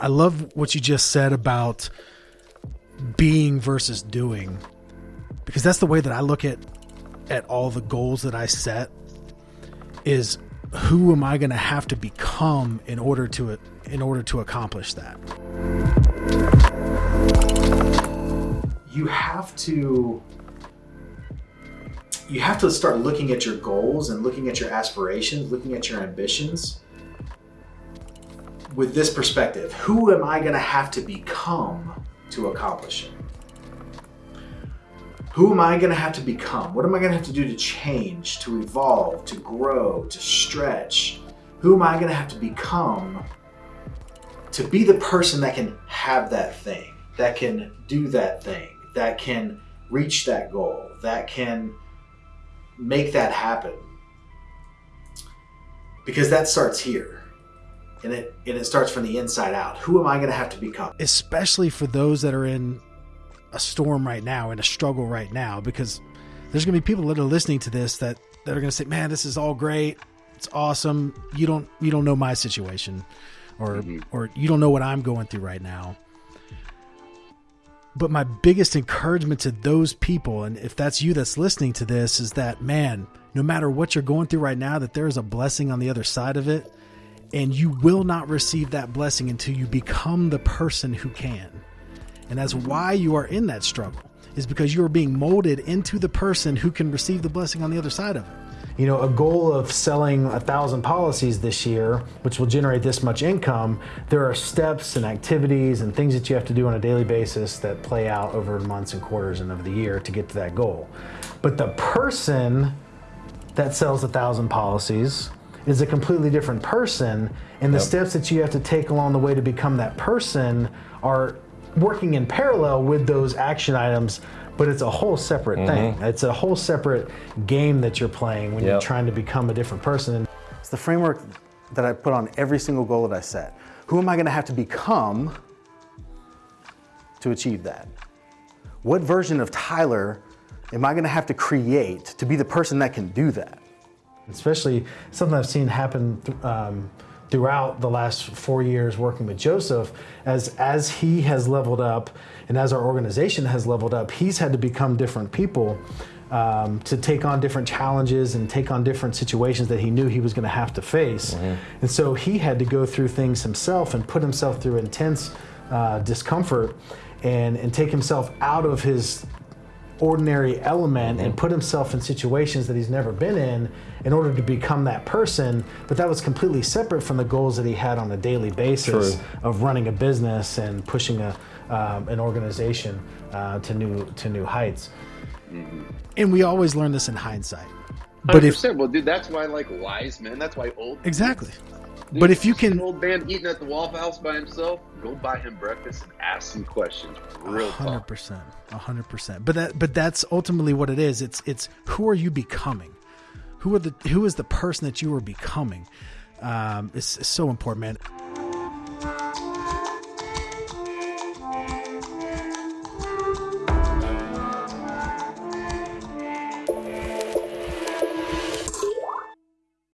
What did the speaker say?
I love what you just said about being versus doing because that's the way that I look at at all the goals that I set is who am I going to have to become in order to in order to accomplish that. You have to you have to start looking at your goals and looking at your aspirations, looking at your ambitions with this perspective. Who am I going to have to become to accomplish it? Who am I going to have to become? What am I going to have to do to change, to evolve, to grow, to stretch? Who am I going to have to become to be the person that can have that thing, that can do that thing, that can reach that goal, that can make that happen? Because that starts here. And it and it starts from the inside out. Who am I going to have to become? Especially for those that are in a storm right now and a struggle right now because there's going to be people that are listening to this that that are going to say, "Man, this is all great. It's awesome. You don't you don't know my situation or mm-hmm. or you don't know what I'm going through right now." But my biggest encouragement to those people and if that's you that's listening to this is that man, no matter what you're going through right now that there is a blessing on the other side of it and you will not receive that blessing until you become the person who can. And that's why you are in that struggle, is because you are being molded into the person who can receive the blessing on the other side of it. You know, a goal of selling a thousand policies this year, which will generate this much income, there are steps and activities and things that you have to do on a daily basis that play out over months and quarters and over the year to get to that goal. But the person that sells a thousand policies is a completely different person, and the yep. steps that you have to take along the way to become that person are working in parallel with those action items, but it's a whole separate mm-hmm. thing. It's a whole separate game that you're playing when yep. you're trying to become a different person. It's the framework that I put on every single goal that I set. Who am I going to have to become to achieve that? What version of Tyler am I going to have to create to be the person that can do that? Especially something I've seen happen. Um, throughout the last four years working with Joseph, as as he has leveled up and as our organization has leveled up, he's had to become different people. Um, to take on different challenges and take on different situations that he knew he was going to have to face. Mm-hmm. And so he had to go through things himself and put himself through intense uh, discomfort and, and take himself out of his ordinary element and put himself in situations that he's never been in in order to become that person. But that was completely separate from the goals that he had on a daily basis True. of running a business and pushing a, um, an organization uh, to new to new heights. Mm-hmm. And we always learn this in hindsight. But if well, dude, that's why I like wise men. That's why old exactly. Dude, but if you can, old man eating at the Waffle House by himself, go buy him breakfast and ask some questions. Real hundred percent, hundred percent. But that, but that's ultimately what it is. It's it's who are you becoming? Who are the who is the person that you are becoming? Um, it's, it's so important, man.